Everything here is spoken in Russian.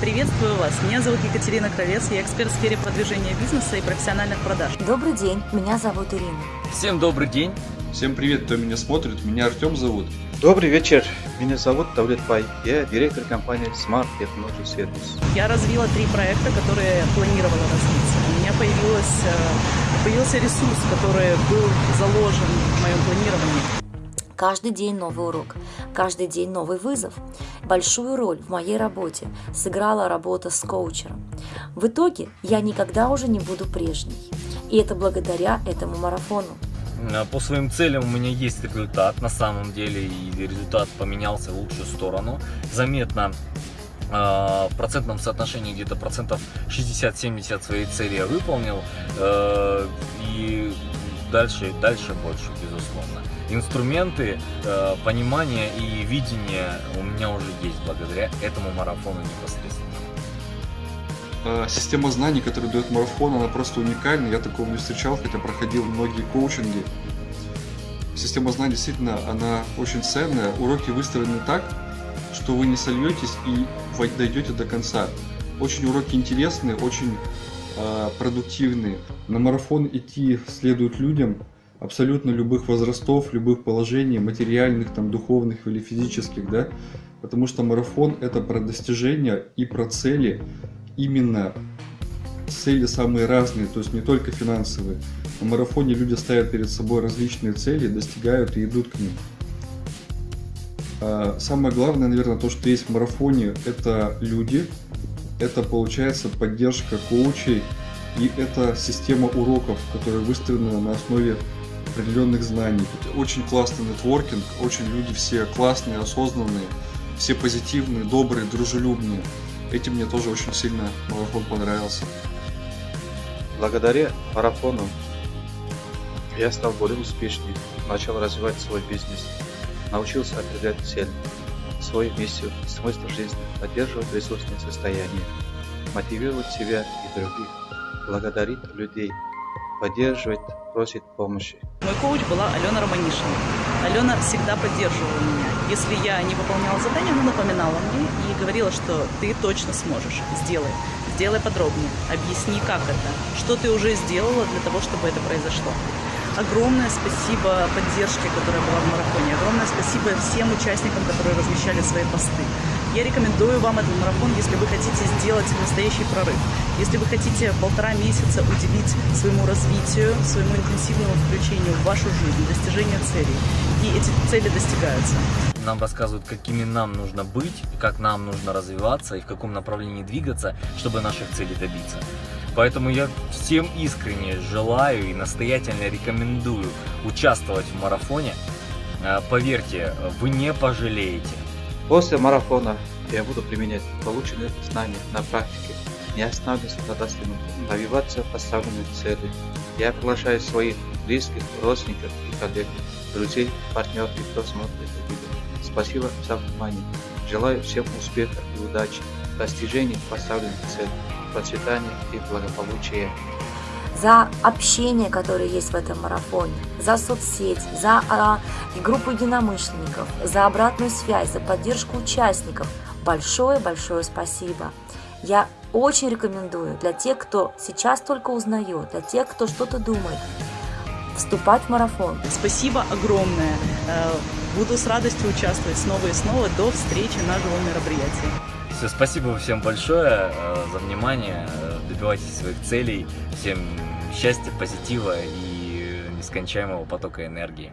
Приветствую вас. Меня зовут Екатерина Кровец. Я эксперт в сфере продвижения бизнеса и профессиональных продаж. Добрый день. Меня зовут Ирина. Всем добрый день. Всем привет, кто меня смотрит. Меня Артем зовут. Добрый вечер. Меня зовут Давлет Пай. Я директор компании Smart Technology Service. Я развила три проекта, которые планировала развить. У меня появилась, э, появился ресурс, который был заложен в моем планировании. Каждый день новый урок, каждый день новый вызов. Большую роль в моей работе сыграла работа с коучером. В итоге я никогда уже не буду прежней. И это благодаря этому марафону. По своим целям у меня есть результат на самом деле, и результат поменялся в лучшую сторону. Заметно в процентном соотношении где-то процентов 60-70 своей цели я выполнил, э, и дальше, дальше больше, безусловно инструменты, э, понимание и видение у меня уже есть благодаря этому марафону непосредственно. Э, система знаний, которую дает марафон, она просто уникальна. Я такого не встречал, хотя проходил многие коучинги. Система знаний действительно, она очень ценная. Уроки выстроены так, что вы не сольетесь и дойдете до конца. Очень уроки интересные, очень э, продуктивные. На марафон идти следует людям, абсолютно любых возрастов, любых положений, материальных, там, духовных или физических, да, потому что марафон это про достижения и про цели, именно цели самые разные, то есть не только финансовые. На марафоне люди ставят перед собой различные цели, достигают и идут к ним. А самое главное, наверное, то, что есть в марафоне, это люди, это получается поддержка коучей, и это система уроков, которая выстроена на основе определенных знаний. Очень классный нетворкинг, очень люди все классные, осознанные, все позитивные, добрые, дружелюбные. Этим мне тоже очень сильно марафон понравился. Благодаря марафону я стал более успешнее, начал развивать свой бизнес, научился определять цель, свою миссию, смысл жизни, поддерживать ресурсное состояние, мотивировать себя и других, благодарить людей, поддерживать, просит помощи. Мой коуч была Алена Романишина. Алена всегда поддерживала меня. Если я не выполняла задание, она напоминала мне и говорила, что ты точно сможешь, сделай. Сделай подробнее, объясни, как это, что ты уже сделала для того, чтобы это произошло. Огромное спасибо поддержке, которая была в марафоне. Огромное спасибо всем участникам, которые размещали свои посты. Я рекомендую вам этот марафон, если вы хотите сделать настоящий прорыв. Если вы хотите полтора месяца уделить своему развитию, своему интенсивному включению в вашу жизнь, достижению целей. И эти цели достигаются. Нам рассказывают, какими нам нужно быть, как нам нужно развиваться и в каком направлении двигаться, чтобы наших целей добиться. Поэтому я всем искренне желаю и настоятельно рекомендую участвовать в марафоне. Э, поверьте, вы не пожалеете. После марафона я буду применять полученные знания на практике, не останавливаться на достигнутом, добиваться поставленных целей. Я приглашаю своих близких, родственников и коллег, друзей, партнеров и кто смотрит это видео. Спасибо за внимание. Желаю всем успеха и удачи, достижения поставленных целей, процветания и благополучия за общение, которое есть в этом марафоне, за соцсеть, за а, группу единомышленников, за обратную связь, за поддержку участников. Большое-большое спасибо. Я очень рекомендую для тех, кто сейчас только узнает, для тех, кто что-то думает, вступать в марафон. Спасибо огромное. Э, буду с радостью участвовать снова и снова. До встречи на живом мероприятии. Все, спасибо всем большое э, за внимание. Добивайтесь своих целей. Всем счастья, позитива и нескончаемого потока энергии.